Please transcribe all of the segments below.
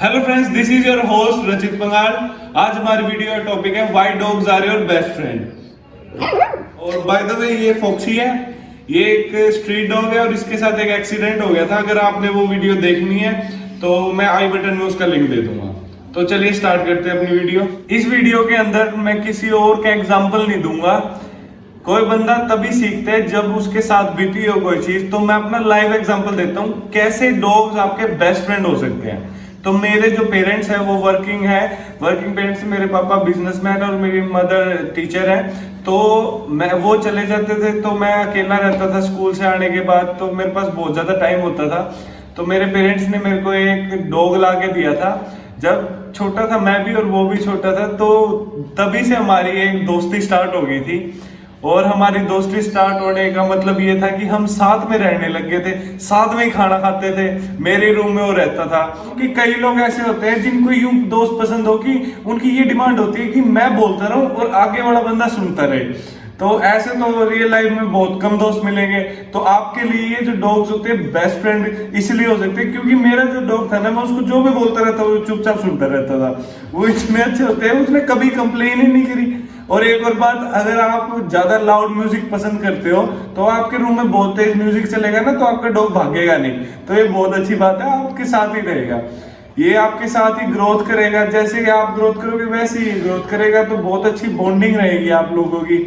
Hello friends this is your host Rachit Pangal आज हमारी video का टॉपिक है why dogs are your best friend और by the way ये foxy है। ये एक स्ट्रीट डॉग है और इसके साथ एक एक्सीडेंट हो गया था। अगर आपने वो वीडियो देखनी है तो मैं आई बटन में उसका लिंक दे दूँगा। तो चलिए स्टार्ट करते हैं अपनी वीडियो इस वीडियो के अंदर मैं किसी और का एग्ज़ाम्पल नहीं दूँगा। कोई बंदा तभी सीखता है जब उसके साथ बीती हो कोई चीज़। तो मैं अपना लाइव एग्जांपल देता हूँ। कैसे डॉग्स आपके बेस्ट फ्रेंड हो सकते हैं? तो मेरे जो पेरेंट्स हैं, वो वर्किंग है। वर्किंग पेरेंट्स मेरे पापा बिजनेसमैन और मेरी मदर टीचर है। तो मैं, वो चले जाते थे तो मैं अकेला रहता था स्कूल से आने के बाद तो मेरे पास बहुत ज़्यादा टाइम होता था। तो मेरे पेरेंट्स ने मेरे को एक डॉग ला के दिया था। जब छोटा था, मैं भी और वो भी छोटा था तो तभी से हमारी एक दोस्ती स्टार्ट हो गई थी। और हमारी दोस्ती स्टार्ट होने का मतलब ये था कि हम साथ में रहने लग गए थे, साथ में ही खाना खाते थे। मेरे रूम में वो रहता था कि कई लोग ऐसे होते हैं जिनको यूँ दोस्त पसंद हो कि उनकी ये डिमांड होती है कि मैं बोलता रहूँ और आगे वाला बंदा सुनता रहे। तो ऐसे तो रियल लाइफ में बहुत कम दोस्त मिलेंगे। तो आपके लिए ये जो डॉग्स होते हैं बेस्ट फ्रेंड इसलिए हो सकते हैं क्योंकि मेरा जो डॉग था ना, मैं उसको जो भी बोलता रहता वो चुपचाप सुनता रहता था। वो इतने अच्छे होते हैं, उसने कभी कंप्लेन ही नहीं करी। और एक और बात, अगर आप ज़्यादा लाउड म्यूज़िक पसंद करते हो तो आपके रूम में बहुत तेज म्यूज़िक चलेगा ना तो आपका डॉग भागेगा नहीं। तो ये बहुत अच्छी बात है, आपके साथ ही रहेगा। ये आपके साथ ही ग्रोथ करेगा, जैसे कि आप ग्रोथ करोगे, वैसे ही ग्रोथ करेगा तो बहुत अच्छी बॉन्डिंग रहेगी आप लोगों की।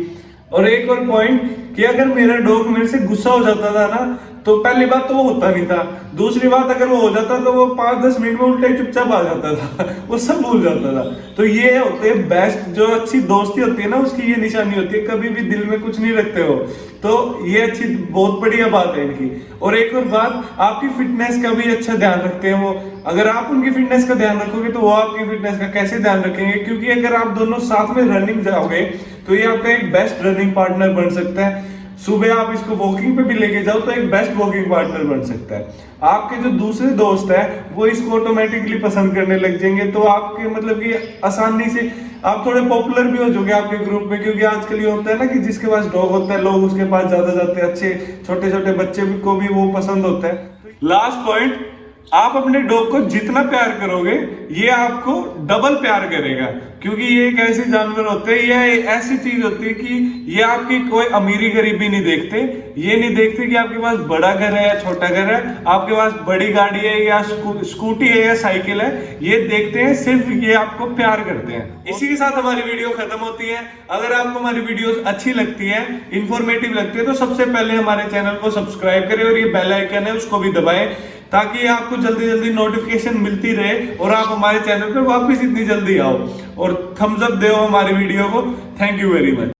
और एक और पॉइंट कि अगर मेरा डॉग मेरे से गुस्सा हो जाता था ना तो पहली बात तो वो होता नहीं था। दूसरी बात, अगर वो हो जाता तो वो पाँच दस मिनट में उल्टे चुपचाप आ जाता था। वो सब भूल जाता था। तो ये होते हैं बेस्ट जो अच्छी दोस्ती होती है ना, उसकी ये निशानी होती है, कभी भी दिल में कुछ नहीं रखते हो। तो ये अच्छी, बहुत बढ़िया बात है इनकी। और एक और बात, आपकी फिटनेस का भी अच्छा ध्यान रखते हैं वो। अगर आप उनकी फिटनेस का ध्यान रखोगे तो वो आपकी फिटनेस का कैसे ध्यान रखेंगे? क्योंकि अगर आप दोनों साथ में रनिंग जाओगे तो ये आपका एक बेस्ट रनिंग पार्टनर बन सकता है। सुबह आप इसको वॉकिंग पे भी लेके जाओ तो एक बेस्ट वॉकिंग पार्टनर बन सकता है। आपके जो दूसरे दोस्त है, वो इसको ऑटोमेटिकली पसंद करने लग जाएँगे। तो आपके मतलब कि आसानी से आप थोड़े पॉपुलर भी हो जाओगे आपके ग्रुप में, क्योंकि आजकल ये होता है ना कि जिसके पास डॉग होता है, लोग उसके पास ज़्यादा जाते हैं। अच्छे छोटे छोटे बच्चे को भी वो पसंद होता है। लास्ट पॉइंट आप अपने डॉग को जितना प्यार करोगे ये आपको डबल प्यार करेगा। क्योंकि ये एक ऐसे जानवर होते हैं यह ऐसी चीज़ होती है कि ये आपकी कोई अमीरी गरीबी नहीं देखते। ये नहीं देखते कि आपके पास बड़ा घर है या छोटा घर है आपके पास बड़ी गाड़ी है या स्कू, स्कूटी है या साइकिल है। ये देखते हैं सिर्फ़ ये आपको प्यार करते हैं। इसी के साथ हमारी वीडियो खत्म होती है। अगर आपको हमारी वीडियो अच्छी लगती है इंफॉर्मेटिव लगती है तो सबसे पहले हमारे चैनल को सब्सक्राइब करें और ये बेलाइकन है उसको भी दबाएँ। ताकि आपको जल्दी जल्दी नोटिफिकेशन मिलती रहे और आप हमारे चैनल पर वापस इतनी जल्दी आओ। और थम्सअप दे हमारी वीडियो को। Thank you very much